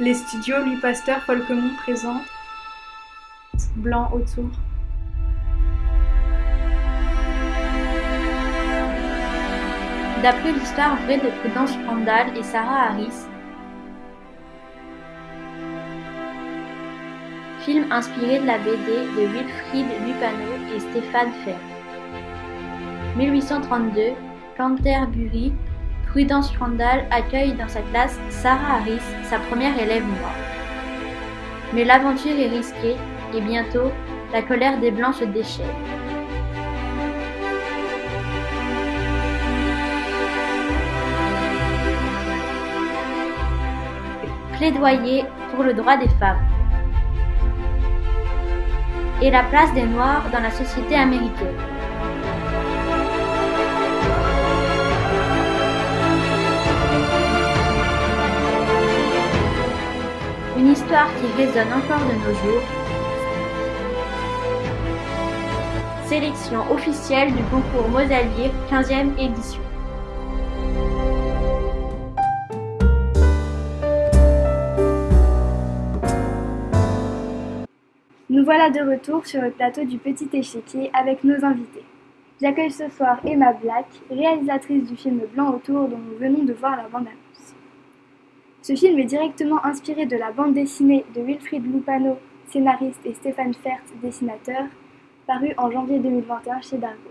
Les studios Louis Pasteur Folquemont présentent Blanc autour. D'après l'histoire vraie de Prudence Randall et Sarah Harris, film inspiré de la BD de Wilfried Lupano et Stéphane Ferd. 1832, Canterbury, Prudence Randall accueille dans sa classe Sarah Harris, sa première élève noire. Mais l'aventure est risquée et bientôt, la colère des Blancs se déchaîne. Plaidoyer pour le droit des femmes et la place des Noirs dans la société américaine. Histoire qui résonne encore de nos jours. Sélection officielle du concours Mosalier 15e édition. Nous voilà de retour sur le plateau du Petit Échiquier avec nos invités. J'accueille ce soir Emma Black, réalisatrice du film Blanc autour dont nous venons de voir la bande-annonce. Ce film est directement inspiré de la bande dessinée de Wilfried Lupano, scénariste, et Stéphane Fert, dessinateur, paru en janvier 2021 chez Dargo.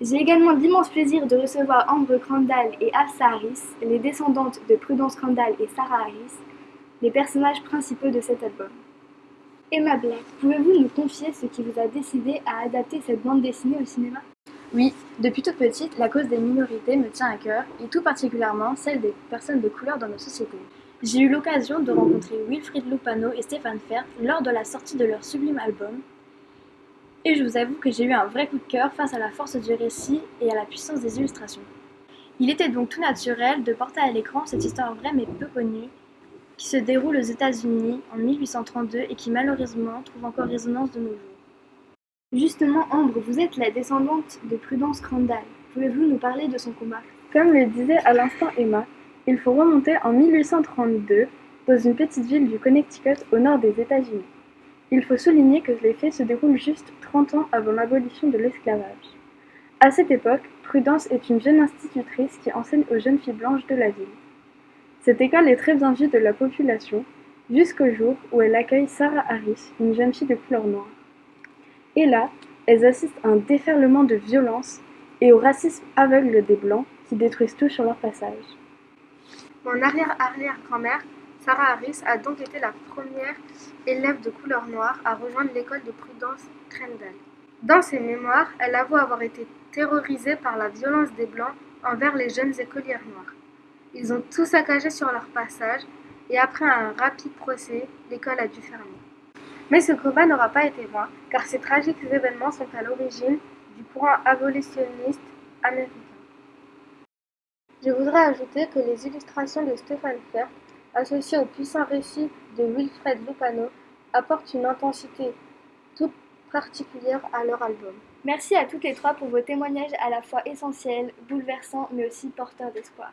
J'ai également l'immense plaisir de recevoir Ambre Crandall et Afsa Harris, les descendantes de Prudence Crandall et Sarah Harris, les personnages principaux de cet album. Emma Black, pouvez-vous nous confier ce qui vous a décidé à adapter cette bande dessinée au cinéma? Oui, depuis toute petite, la cause des minorités me tient à cœur, et tout particulièrement celle des personnes de couleur dans nos sociétés. J'ai eu l'occasion de rencontrer Wilfried Lupano et Stéphane Fert lors de la sortie de leur sublime album, et je vous avoue que j'ai eu un vrai coup de cœur face à la force du récit et à la puissance des illustrations. Il était donc tout naturel de porter à l'écran cette histoire vraie mais peu connue, qui se déroule aux États-Unis en 1832 et qui malheureusement trouve encore résonance de nos jours. Justement, Ambre, vous êtes la descendante de Prudence Crandall. Pouvez-vous nous parler de son combat? Comme le disait à l'instant Emma, il faut remonter en 1832 dans une petite ville du Connecticut au nord des États-Unis. Il faut souligner que les faits se déroulent juste 30 ans avant l'abolition de l'esclavage. À cette époque, Prudence est une jeune institutrice qui enseigne aux jeunes filles blanches de la ville. Cette école est très bien vue de la population, jusqu'au jour où elle accueille Sarah Harris, une jeune fille de couleur noire. Et là, elles assistent à un déferlement de violence et au racisme aveugle des Blancs qui détruisent tout sur leur passage. Mon arrière-arrière-grand-mère, Sarah Harris, a donc été la première élève de couleur noire à rejoindre l'école de Prudence Crandall. Dans ses mémoires, elle avoue avoir été terrorisée par la violence des Blancs envers les jeunes écolières noires. Ils ont tout saccagé sur leur passage et après un rapide procès, l'école a dû fermer. Mais ce combat n'aura pas été vain, car ces tragiques événements sont à l'origine du courant abolitionniste américain. Je voudrais ajouter que les illustrations de Stéphane Fert, associées au puissant récit de Wilfred Lupano, apportent une intensité toute particulière à leur album. Merci à toutes les trois pour vos témoignages à la fois essentiels, bouleversants, mais aussi porteurs d'espoir.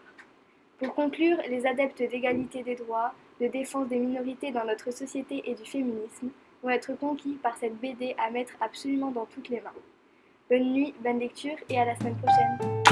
Pour conclure, les adeptes d'égalité des droits, de défense des minorités dans notre société et du féminisme vont être conquis par cette BD à mettre absolument dans toutes les mains. Bonne nuit, bonne lecture et à la semaine prochaine.